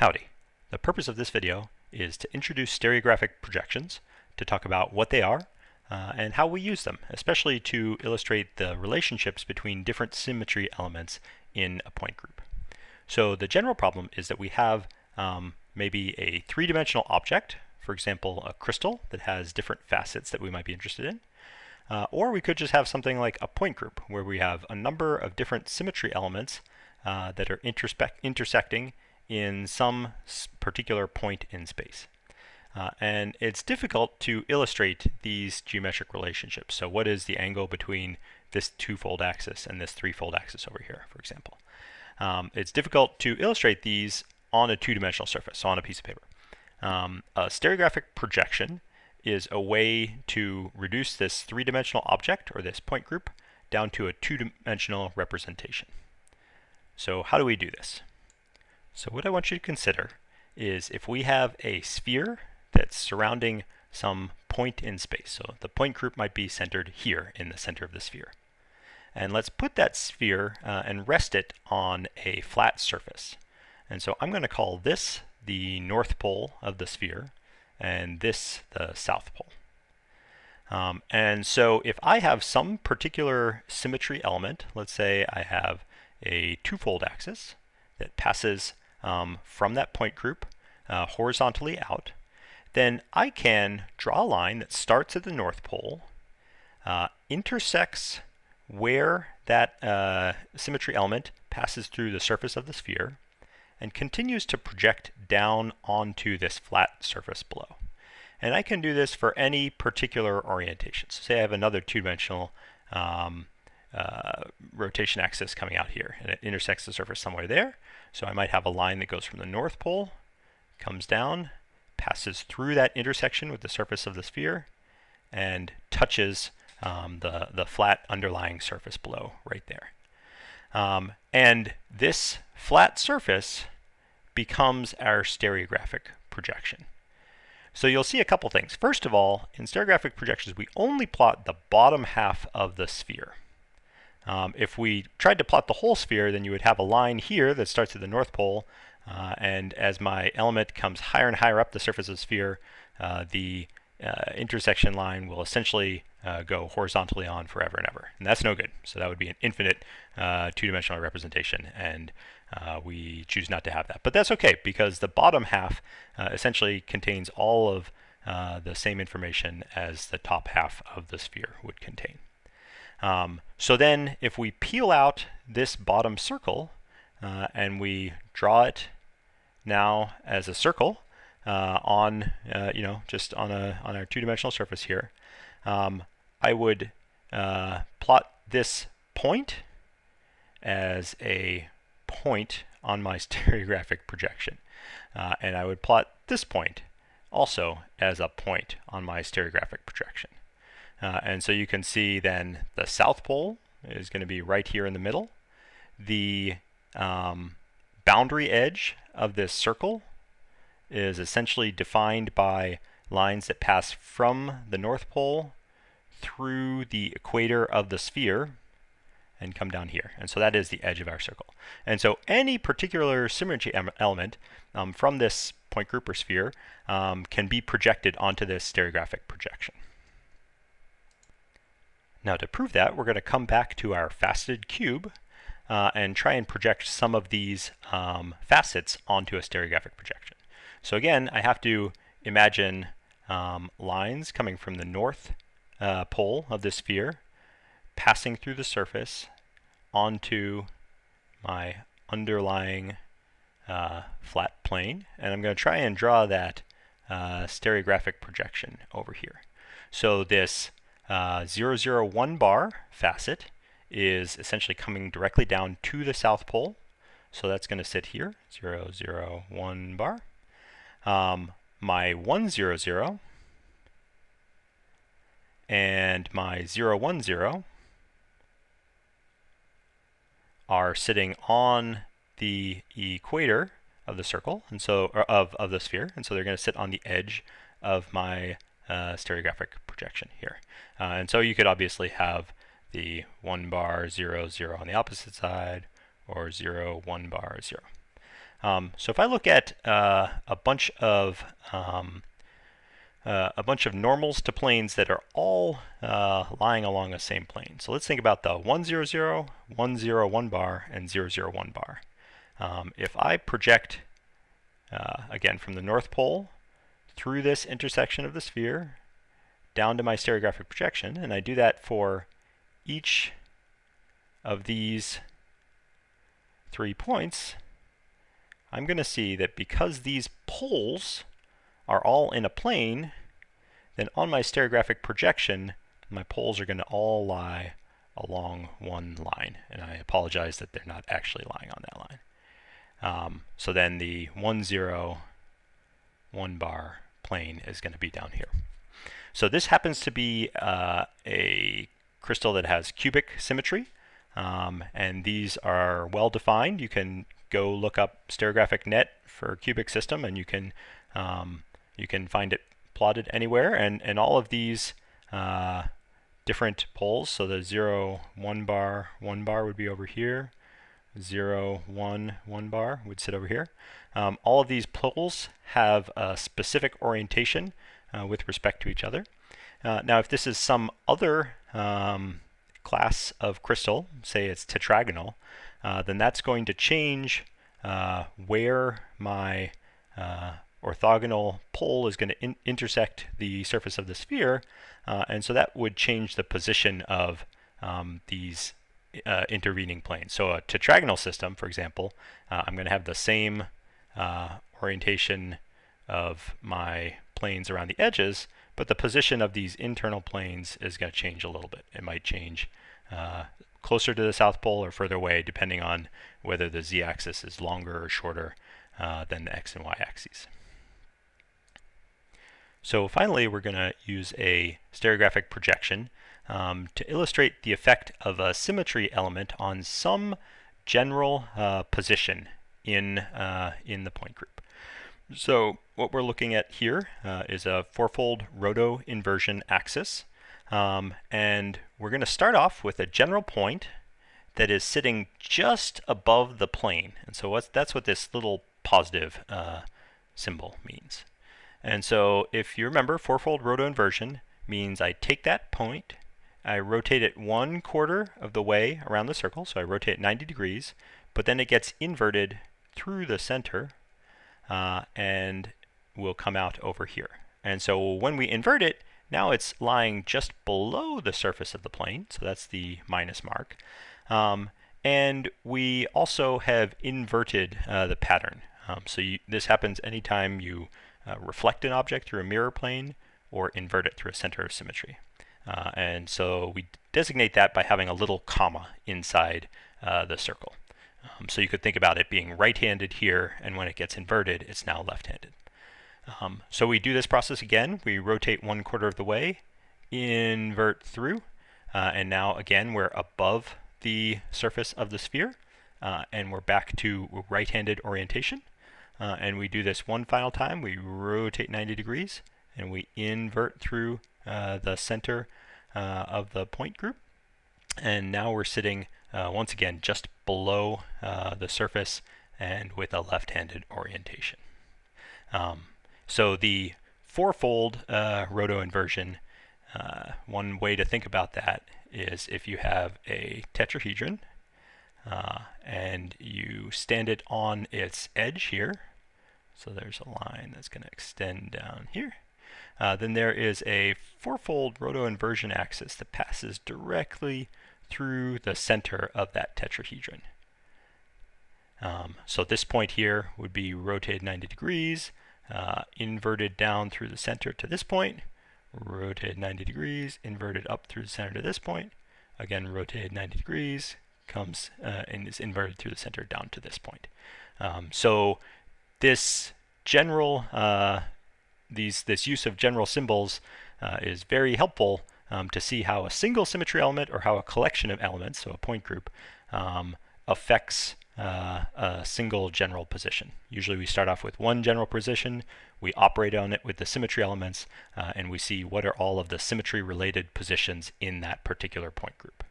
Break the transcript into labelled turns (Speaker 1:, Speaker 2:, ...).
Speaker 1: Howdy. The purpose of this video is to introduce stereographic projections, to talk about what they are, uh, and how we use them, especially to illustrate the relationships between different symmetry elements in a point group. So the general problem is that we have um, maybe a three-dimensional object, for example, a crystal that has different facets that we might be interested in. Uh, or we could just have something like a point group where we have a number of different symmetry elements uh, that are intersecting in some particular point in space. Uh, and it's difficult to illustrate these geometric relationships. So what is the angle between this two-fold axis and this three-fold axis over here, for example? Um, it's difficult to illustrate these on a two-dimensional surface, on a piece of paper. Um, a stereographic projection is a way to reduce this three-dimensional object, or this point group, down to a two-dimensional representation. So how do we do this? So what I want you to consider is if we have a sphere that's surrounding some point in space. So the point group might be centered here in the center of the sphere. And let's put that sphere uh, and rest it on a flat surface. And so I'm going to call this the north pole of the sphere and this the south pole. Um, and so if I have some particular symmetry element, let's say I have a twofold axis that passes um, from that point group uh, horizontally out, then I can draw a line that starts at the North Pole, uh, intersects where that uh, symmetry element passes through the surface of the sphere, and continues to project down onto this flat surface below. And I can do this for any particular orientation. So say I have another two-dimensional um, uh, rotation axis coming out here, and it intersects the surface somewhere there. So I might have a line that goes from the North Pole, comes down, passes through that intersection with the surface of the sphere, and touches um, the, the flat underlying surface below right there. Um, and this flat surface becomes our stereographic projection. So you'll see a couple things. First of all, in stereographic projections, we only plot the bottom half of the sphere. Um, if we tried to plot the whole sphere, then you would have a line here that starts at the North Pole, uh, and as my element comes higher and higher up the surface of the sphere, uh, the uh, intersection line will essentially uh, go horizontally on forever and ever. And that's no good. So that would be an infinite uh, two-dimensional representation, and uh, we choose not to have that. But that's okay, because the bottom half essentially contains all of the same information as the top half of the sphere would contain. Um, so then if we peel out this bottom circle uh, and we draw it now as a circle uh, on, uh, you know, just on, a, on our two-dimensional surface here, um, I would uh, plot this point as a point on my stereographic projection. Uh, and I would plot this point also as a point on my stereographic projection. Uh, and so you can see then the south pole is going to be right here in the middle. The um, boundary edge of this circle is essentially defined by lines that pass from the North Pole through the equator of the sphere and come down here. And so that is the edge of our circle. And so any particular symmetry element um, from this point group or sphere um, can be projected onto this stereographic projection. Now to prove that, we're going to come back to our faceted cube uh, and try and project some of these um, facets onto a stereographic projection. So again, I have to imagine um, lines coming from the north uh, pole of the sphere, passing through the surface onto my underlying uh, flat plane. And I'm going to try and draw that uh, stereographic projection over here. So this uh, 001 bar facet is essentially coming directly down to the South Pole. So that's going to sit here, 001 bar. Um, my 100 and my 010 are sitting on the equator of the circle and so of, of the sphere and so they're going to sit on the edge of my uh, stereographic projection here. Uh, and so you could obviously have the 1 bar 0 0 on the opposite side or 0 1 bar 0. Um, so if I look at uh, a bunch of um, uh, a bunch of normals to planes that are all uh, lying along the same plane. So let's think about the 1, 0, 0, 1, 0, 1 bar, and 0, 0, 1 bar. Um, if I project, uh, again, from the North Pole through this intersection of the sphere down to my stereographic projection, and I do that for each of these three points, I'm going to see that because these poles are all in a plane, then on my stereographic projection, my poles are going to all lie along one line. And I apologize that they're not actually lying on that line. Um, so then the 1, 0, 1 bar plane is going to be down here. So this happens to be uh, a crystal that has cubic symmetry. Um, and these are well defined. You can go look up stereographic net for cubic system and you can um, you can find it plotted anywhere, and, and all of these uh, different poles, so the 0, 1 bar, 1 bar would be over here, 0, 1, 1 bar would sit over here. Um, all of these poles have a specific orientation uh, with respect to each other. Uh, now if this is some other um, class of crystal, say it's tetragonal, uh, then that's going to change uh, where my uh, orthogonal pole is going to in intersect the surface of the sphere, uh, and so that would change the position of um, these uh, intervening planes. So a tetragonal system, for example, uh, I'm going to have the same uh, orientation of my planes around the edges, but the position of these internal planes is going to change a little bit. It might change uh, closer to the South Pole or further away, depending on whether the z-axis is longer or shorter uh, than the x and y axes. So finally, we're going to use a stereographic projection um, to illustrate the effect of a symmetry element on some general uh, position in, uh, in the point group. So what we're looking at here uh, is a fourfold roto inversion axis. Um, and we're going to start off with a general point that is sitting just above the plane. And so that's what this little positive uh, symbol means. And so if you remember, fourfold roto inversion means I take that point, I rotate it one quarter of the way around the circle, so I rotate 90 degrees, but then it gets inverted through the center uh, and will come out over here. And so when we invert it, now it's lying just below the surface of the plane, so that's the minus mark. Um, and we also have inverted uh, the pattern. Um, so you, this happens anytime you uh, reflect an object through a mirror plane or invert it through a center of symmetry. Uh, and so we designate that by having a little comma inside uh, the circle. Um, so you could think about it being right-handed here, and when it gets inverted, it's now left-handed. Um, so we do this process again. We rotate one quarter of the way, invert through, uh, and now again we're above the surface of the sphere, uh, and we're back to right-handed orientation. Uh, and we do this one final time. We rotate 90 degrees and we invert through uh, the center of the point group. And now we're sitting uh, once again just below uh, the surface and with a left-handed orientation. Um, so the fourfold uh, roto inversion, one way to think about that is if you have a tetrahedron uh, and you stand it on its edge here. So there's a line that's going to extend down here. Uh, then there is a fourfold roto-inversion axis that passes directly through the center of that tetrahedron. Um, so this point here would be rotated 90 degrees, uh, inverted down through the center to this point, rotated 90 degrees, inverted up through the center to this point, again rotated 90 degrees, comes uh, and is inverted through the center down to this point. Um, so this general, uh, these this use of general symbols uh, is very helpful um, to see how a single symmetry element or how a collection of elements, so a point group, um, affects uh, a single general position. Usually we start off with one general position, we operate on it with the symmetry elements, uh, and we see what are all of the symmetry related positions in that particular point group.